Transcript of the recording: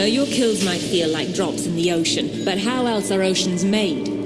know your kills might feel like drops in the ocean, but how else are oceans made?